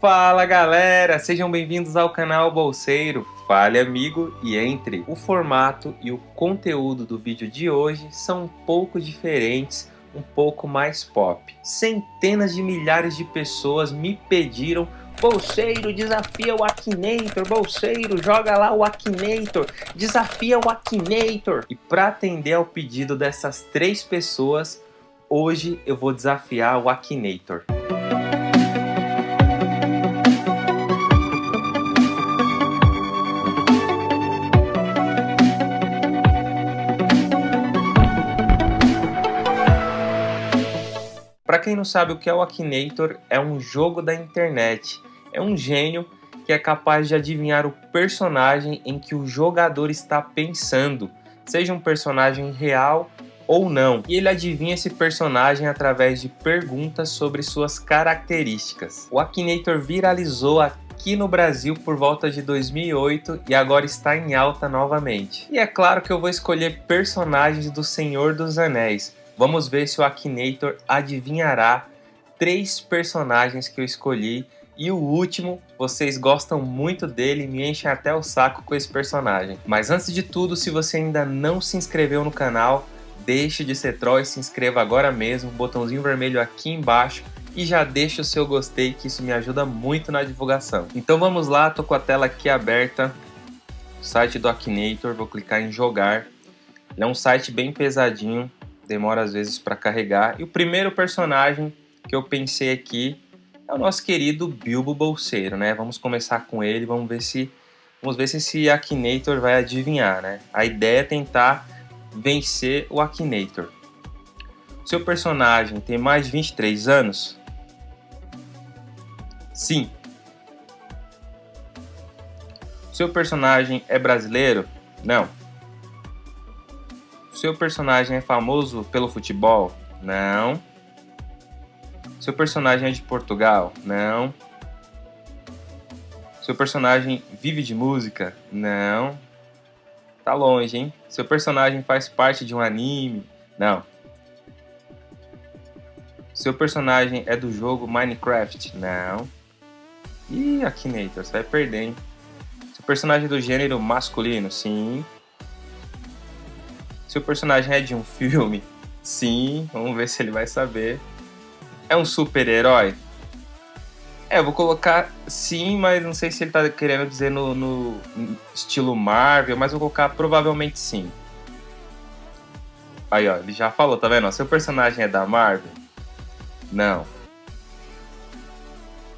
Fala galera, sejam bem-vindos ao canal Bolseiro. Fale amigo e entre. O formato e o conteúdo do vídeo de hoje são um pouco diferentes, um pouco mais pop. Centenas de milhares de pessoas me pediram Bolseiro, desafia o Akinator. Bolseiro, joga lá o Akinator. Desafia o Akinator. E para atender ao pedido dessas três pessoas, hoje eu vou desafiar o Akinator. Quem não sabe o que é o Akinator, é um jogo da internet. É um gênio que é capaz de adivinhar o personagem em que o jogador está pensando, seja um personagem real ou não. E ele adivinha esse personagem através de perguntas sobre suas características. O Akinator viralizou aqui no Brasil por volta de 2008 e agora está em alta novamente. E é claro que eu vou escolher personagens do Senhor dos Anéis, Vamos ver se o Akinator adivinhará três personagens que eu escolhi e o último, vocês gostam muito dele me enchem até o saco com esse personagem. Mas antes de tudo, se você ainda não se inscreveu no canal, deixe de ser troll e se inscreva agora mesmo, botãozinho vermelho aqui embaixo e já deixa o seu gostei que isso me ajuda muito na divulgação. Então vamos lá, tô com a tela aqui aberta, site do Akinator, vou clicar em jogar. Ele é um site bem pesadinho, demora às vezes para carregar. E o primeiro personagem que eu pensei aqui é o nosso querido Bilbo Bolseiro, né? Vamos começar com ele, vamos ver se vamos ver se esse Akinator vai adivinhar, né? A ideia é tentar vencer o Akinator. Seu personagem tem mais de 23 anos? Sim. Seu personagem é brasileiro? Não. Seu personagem é famoso pelo futebol? Não. Seu personagem é de Portugal? Não. Seu personagem vive de música? Não. Tá longe, hein? Seu personagem faz parte de um anime? Não. Seu personagem é do jogo Minecraft? Não. Ih, Akinator, você vai perder, hein? Seu personagem é do gênero masculino? Sim. Se o personagem é de um filme, sim, vamos ver se ele vai saber. É um super-herói? É, eu vou colocar sim, mas não sei se ele tá querendo dizer no, no estilo Marvel, mas vou colocar provavelmente sim. Aí, ó, ele já falou, tá vendo? Seu personagem é da Marvel? Não.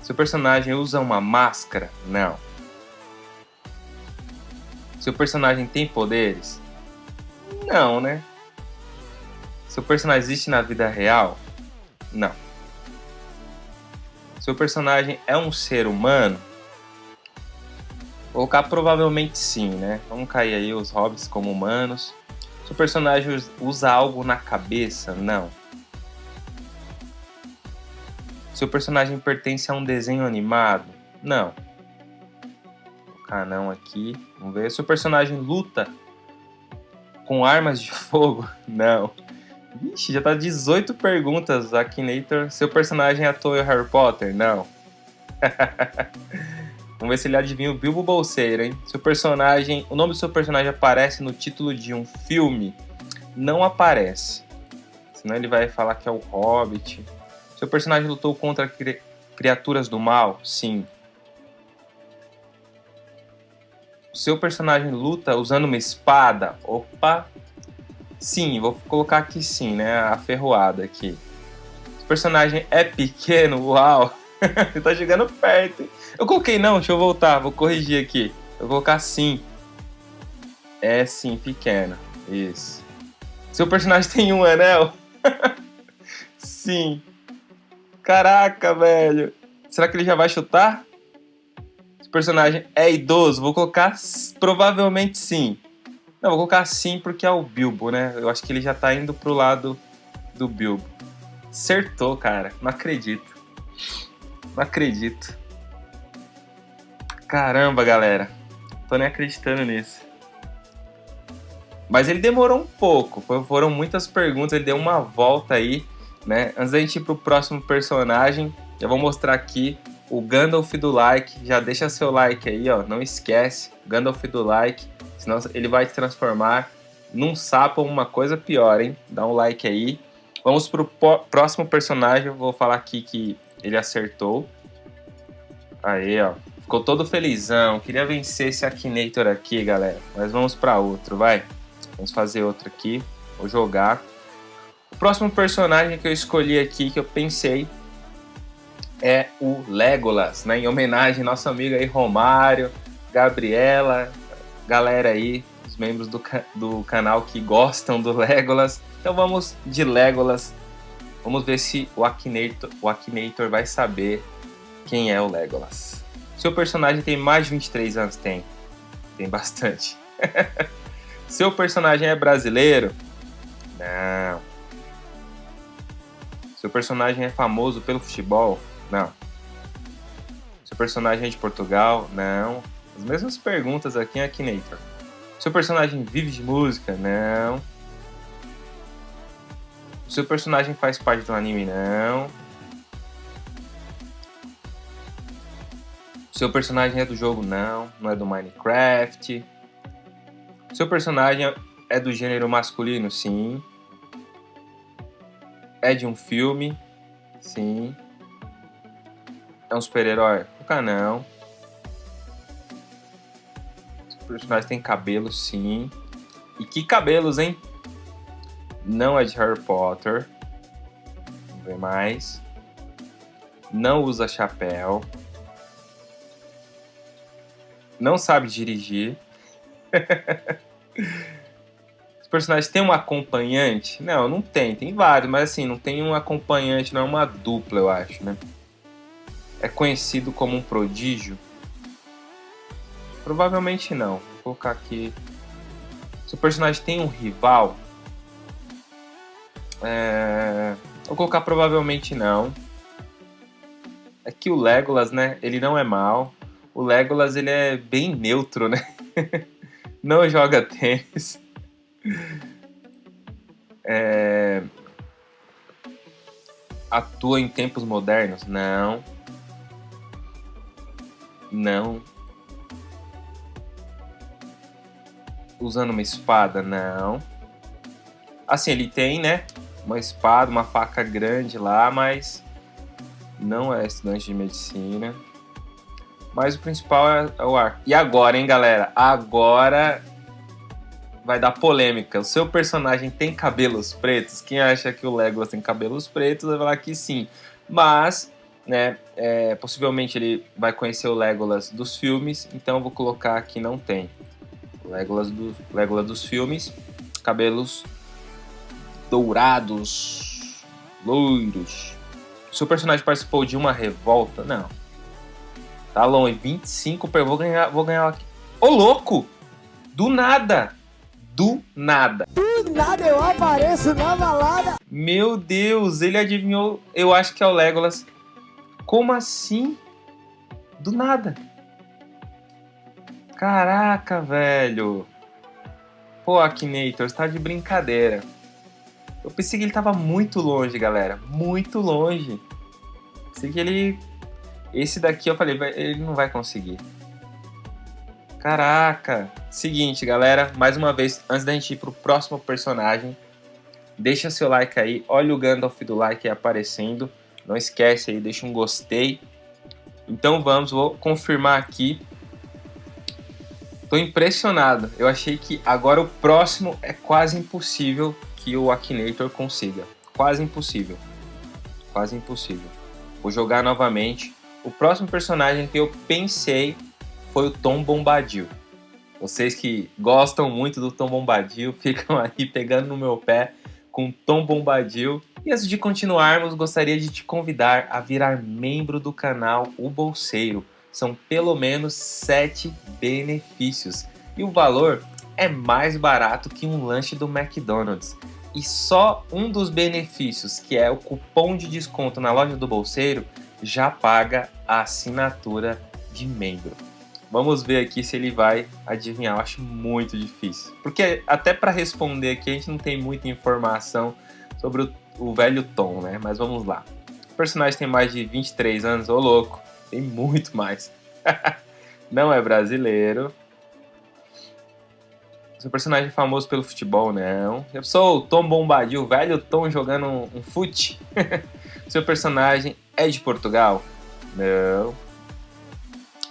Seu personagem usa uma máscara? Não. Seu personagem tem poderes? Não, né? Seu personagem existe na vida real? Não. Seu personagem é um ser humano? Vou colocar provavelmente sim, né? Vamos cair aí os hobbits como humanos. Seu personagem usa algo na cabeça? Não. Seu personagem pertence a um desenho animado? Não. Vou colocar não aqui. Vamos ver. Seu personagem luta com armas de fogo? Não. Ixi, já tá 18 perguntas, Akinator. Seu personagem atuou em Harry Potter? Não. Vamos ver se ele adivinha o Bilbo Bolseiro, hein? Seu personagem... O nome do seu personagem aparece no título de um filme? Não aparece. Senão ele vai falar que é o Hobbit. Seu personagem lutou contra cri... criaturas do mal? Sim. Seu personagem luta usando uma espada? Opa! Sim, vou colocar aqui sim, né? A ferroada aqui. O personagem é pequeno? Uau! Tá chegando perto. Eu coloquei não, deixa eu voltar, vou corrigir aqui. Eu vou colocar sim. É sim, pequeno. Isso. Seu personagem tem um anel? sim. Caraca, velho. Será que ele já vai chutar? Personagem é idoso? Vou colocar provavelmente sim. Não, vou colocar sim porque é o Bilbo, né? Eu acho que ele já tá indo pro lado do Bilbo. Acertou, cara. Não acredito. Não acredito. Caramba, galera. Tô nem acreditando nisso. Mas ele demorou um pouco. Foram muitas perguntas. Ele deu uma volta aí, né? Antes da gente ir pro próximo personagem, eu vou mostrar aqui o Gandalf do like. Já deixa seu like aí, ó. Não esquece, Gandalf do like. Senão ele vai te transformar num sapo ou uma coisa pior, hein? Dá um like aí. Vamos pro próximo personagem. Eu vou falar aqui que ele acertou. Aí, ó. Ficou todo felizão. Queria vencer esse Akinator aqui, galera. Mas vamos para outro, vai. Vamos fazer outro aqui. Vou jogar. O próximo personagem que eu escolhi aqui, que eu pensei, é o Legolas, né? Em homenagem ao nosso amigo aí, Romário, Gabriela, galera aí, os membros do, do canal que gostam do Legolas. Então vamos de Legolas. Vamos ver se o Akinator, o Akinator vai saber quem é o Legolas. Seu personagem tem mais de 23 anos? Tem. Tem bastante. Seu personagem é brasileiro? Não. Seu personagem é famoso pelo futebol? Não. Seu personagem é de Portugal? Não. As mesmas perguntas aqui em Akinator. Seu personagem vive de música? Não. Seu personagem faz parte do anime? Não. Seu personagem é do jogo? Não. Não é do Minecraft. Seu personagem é do gênero masculino? Sim. É de um filme? Sim. É um super-herói? Nunca não. Os personagens têm cabelo, sim. E que cabelos, hein? Não é de Harry Potter. Vamos ver mais. Não usa chapéu. Não sabe dirigir. personagens têm um acompanhante? Não, não tem. Tem vários, mas assim, não tem um acompanhante, não é uma dupla, eu acho, né? É conhecido como um prodígio? Provavelmente não. Vou colocar aqui. Se o personagem tem um rival? É... Vou colocar provavelmente não. É que o Legolas, né? Ele não é mal. O Legolas, ele é bem neutro, né? não joga tênis. É... Atua em tempos modernos? Não. Não. Usando uma espada? Não. Assim, ele tem, né? Uma espada, uma faca grande lá, mas não é estudante de medicina. Mas o principal é, é o arco. E agora, hein, galera? Agora vai dar polêmica. O seu personagem tem cabelos pretos? Quem acha que o Legolas tem cabelos pretos vai falar que sim. Mas, né, é, possivelmente ele vai conhecer o Legolas dos filmes, então eu vou colocar que não tem. Legolas, do, Legolas dos filmes, cabelos dourados, loiros. Seu personagem participou de uma revolta? Não. Tá longe, 25, vou ganhar, vou ganhar aqui. Ô, louco! Do nada! do nada. Do nada eu apareço na balada. Meu Deus, ele adivinhou. Eu acho que é o Legolas. Como assim? Do nada. Caraca, velho. Pô, Akinator, você tá de brincadeira. Eu pensei que ele tava muito longe, galera. Muito longe. Pensei que ele. Esse daqui eu falei, ele não vai conseguir. Caraca! Seguinte, galera, mais uma vez, antes da gente ir pro próximo personagem, deixa seu like aí, olha o Gandalf do like aí aparecendo, não esquece aí, deixa um gostei. Então vamos, vou confirmar aqui. Tô impressionado, eu achei que agora o próximo é quase impossível que o Akinator consiga. Quase impossível. Quase impossível. Vou jogar novamente. O próximo personagem que eu pensei foi o Tom Bombadil. Vocês que gostam muito do Tom Bombadil ficam aí pegando no meu pé com Tom Bombadil. E antes de continuarmos, gostaria de te convidar a virar membro do canal O Bolseiro. São pelo menos 7 benefícios. E o valor é mais barato que um lanche do McDonald's. E só um dos benefícios, que é o cupom de desconto na loja do Bolseiro, já paga a assinatura de membro. Vamos ver aqui se ele vai adivinhar. Eu acho muito difícil. Porque até para responder aqui a gente não tem muita informação sobre o, o, velho Tom, né? Mas vamos lá. O personagem tem mais de 23 anos, ô louco. Tem muito mais. não é brasileiro. Seu personagem é famoso pelo futebol, não. Eu sou o Tom Bombadil, velho Tom jogando um, um fute. Seu personagem é de Portugal? Não.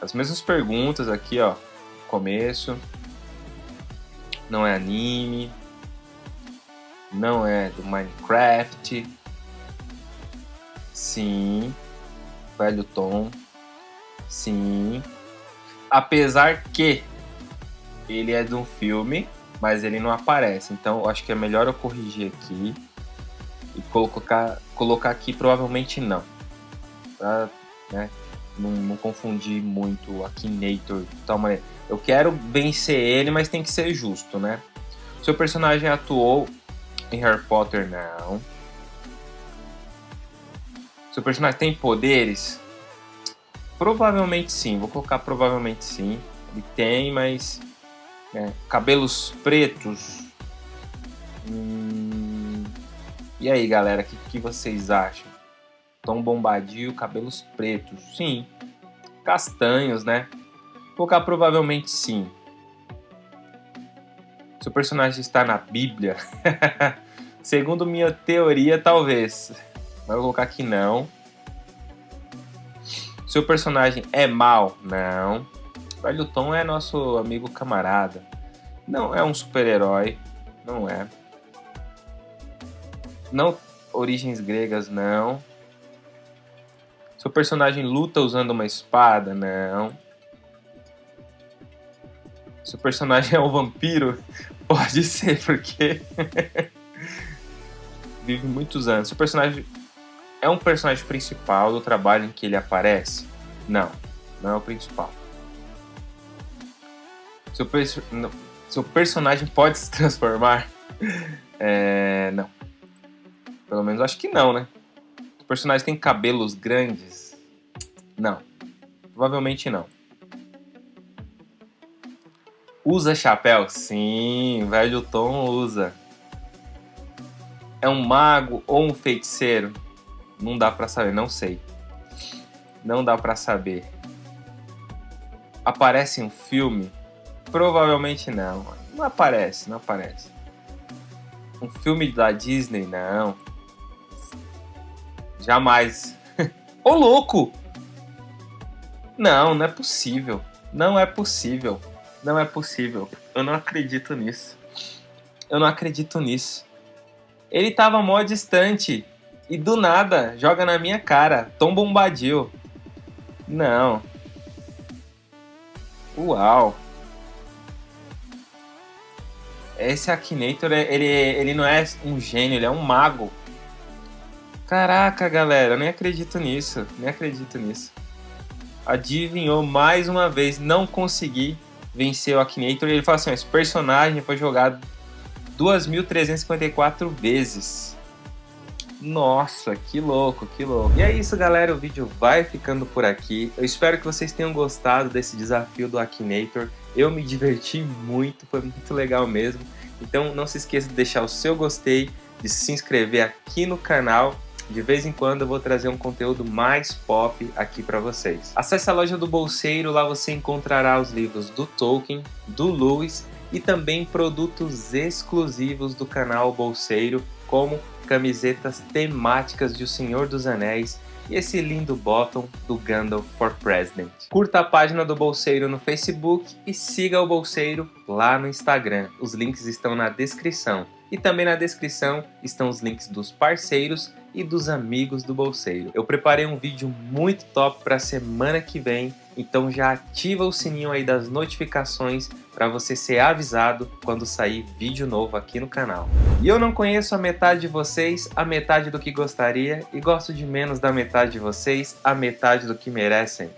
As mesmas perguntas aqui, ó. Começo. Não é anime. Não é do Minecraft. Sim. Velho Tom. Sim. Apesar que ele é de um filme, mas ele não aparece. Então acho que é melhor eu corrigir aqui e colocar, colocar aqui provavelmente não. Pra né, não, não confundir muito o Akinator de tal maneira. Eu quero vencer ele, mas tem que ser justo, né? Seu personagem atuou em Harry Potter? Não. Seu personagem tem poderes? Provavelmente sim, vou colocar provavelmente sim. Ele tem, mas. Né, cabelos pretos. Hum... E aí, galera, o que, que vocês acham? Tom Bombadil, cabelos pretos. Sim. Castanhos, né? Vou colocar provavelmente sim. Seu personagem está na Bíblia? Segundo minha teoria, talvez. Mas vou colocar aqui não. Seu personagem é mal? Não. Velho Tom é nosso amigo camarada. Não é um super-herói. Não é. Não. Origens gregas, não. Seu personagem luta usando uma espada? Não. Seu personagem é um vampiro? Pode ser, porque vive muitos anos. Seu personagem é um personagem principal do trabalho em que ele aparece? Não, não é o principal. Seu, perso personagem pode se transformar? É, não. Pelo menos acho que não, né? O personagem tem cabelos grandes? Não. Provavelmente não. Usa chapéu? Sim, velho Tom usa. É um mago ou um feiticeiro? Não dá para saber, não sei. Não dá para saber. Aparece em um filme? Provavelmente não. Não aparece, não aparece. Um filme da Disney, não. Jamais. Ô louco! Não, não é possível. Não é possível. Não é possível. Eu não acredito nisso. Eu não acredito nisso. Ele tava mó distante. E do nada, joga na minha cara. Tom Bombadil. Não. Uau. Esse Akinator, ele, ele não é um gênio, ele é um mago. Caraca, galera, eu nem acredito nisso. Nem acredito nisso. Adivinhou mais uma vez, não consegui vencer o Akinator. Ele fala assim: esse personagem foi jogado 2.354 vezes. Nossa, que louco, que louco. E é isso, galera. O vídeo vai ficando por aqui. Eu espero que vocês tenham gostado desse desafio do Akinator. Eu me diverti muito, foi muito legal mesmo. Então não se esqueça de deixar o seu gostei, de se inscrever aqui no canal de vez em quando eu vou trazer um conteúdo mais pop aqui para vocês. Acesse a loja do Bolseiro, lá você encontrará os livros do Tolkien, do Lewis e também produtos exclusivos do canal Bolseiro, como camisetas temáticas de O Senhor dos Anéis e esse lindo bottom do Gandalf for President. Curta a página do Bolseiro no Facebook e siga o Bolseiro lá no Instagram. Os links estão na descrição. E também na descrição estão os links dos parceiros e dos amigos do Bolseiro. Eu preparei um vídeo muito top para a semana que vem, então já ativa o sininho aí das notificações para você ser avisado quando sair vídeo novo aqui no canal. E eu não conheço a metade de vocês, a metade do que gostaria, e gosto de menos da metade de vocês, a metade do que merecem.